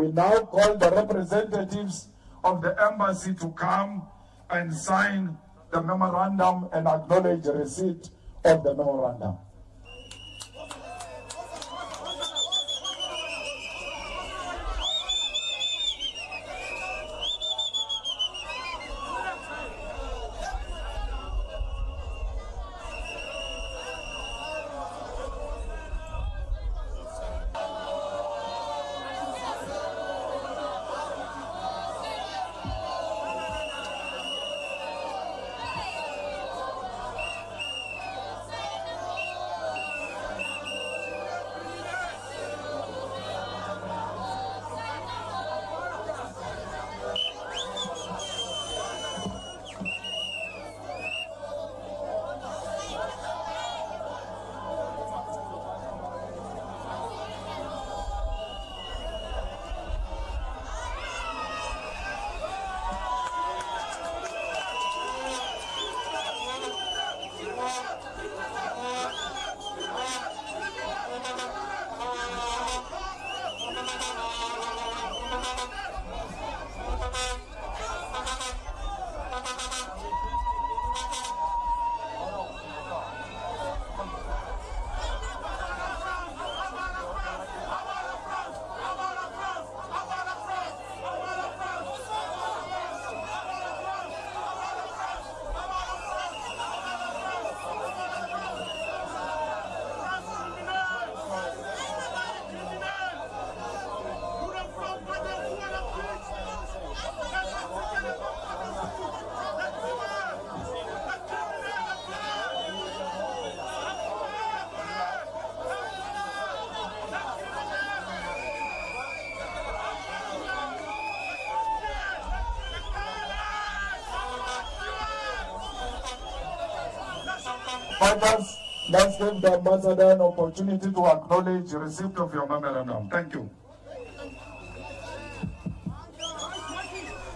We now call the representatives of the embassy to come and sign the memorandum and acknowledge the receipt of the memorandum. Fighters, let's give the ambassador an opportunity to acknowledge receipt of your memorandum. Thank you.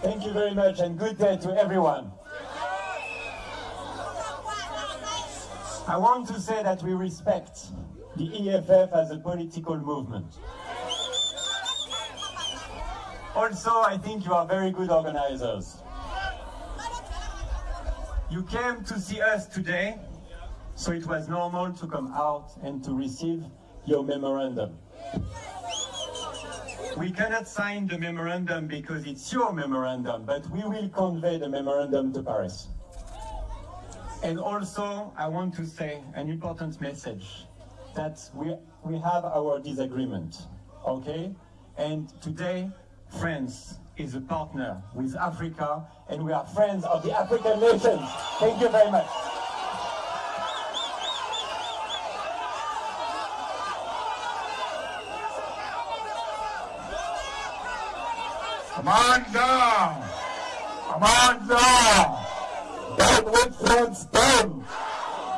Thank you very much and good day to everyone. I want to say that we respect the EFF as a political movement. Also, I think you are very good organizers. You came to see us today, so it was normal to come out and to receive your memorandum. We cannot sign the memorandum because it's your memorandum, but we will convey the memorandum to Paris. And also, I want to say an important message, that we, we have our disagreement, okay? And today, France is a partner with Africa, and we are friends of the African nations. Thank you very much. Amandla! Amandla! Down with France, down!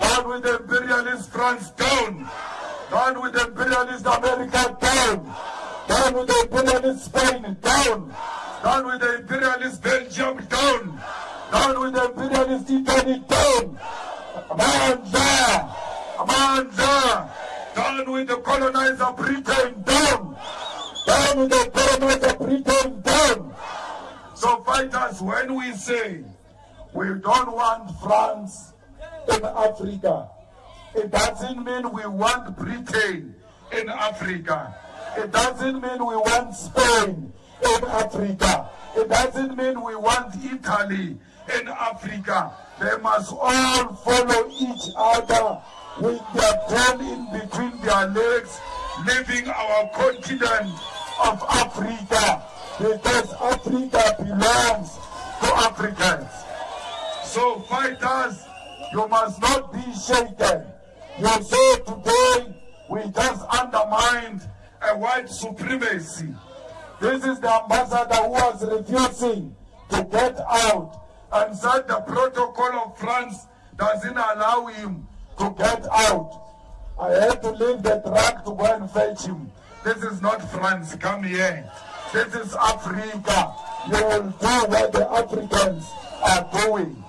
Down with imperialist France, down! Down with imperialist America, down! Down with imperialist Spain, down! Down with the imperialist Belgium, down! Down with the imperialist Italy, down! Amandla! Amandla! Down with the colonizer Britain, down! Down the colonizer Britain, down! So fighters, when we say we don't want France in Africa, it doesn't mean we want Britain in Africa. It doesn't mean we want Spain in Africa. It doesn't mean we want Italy in Africa. They must all follow each other with their tail in between their legs, leaving our continent of Africa because Africa belongs to Africans. So fighters, you must not be shaken. You say today we just undermined a white supremacy. This is the ambassador who was refusing to get out and said the protocol of France doesn't allow him to get out. I had to leave the truck to go and fetch him. This is not France, come here. This is Africa. You will do what the Africans are doing.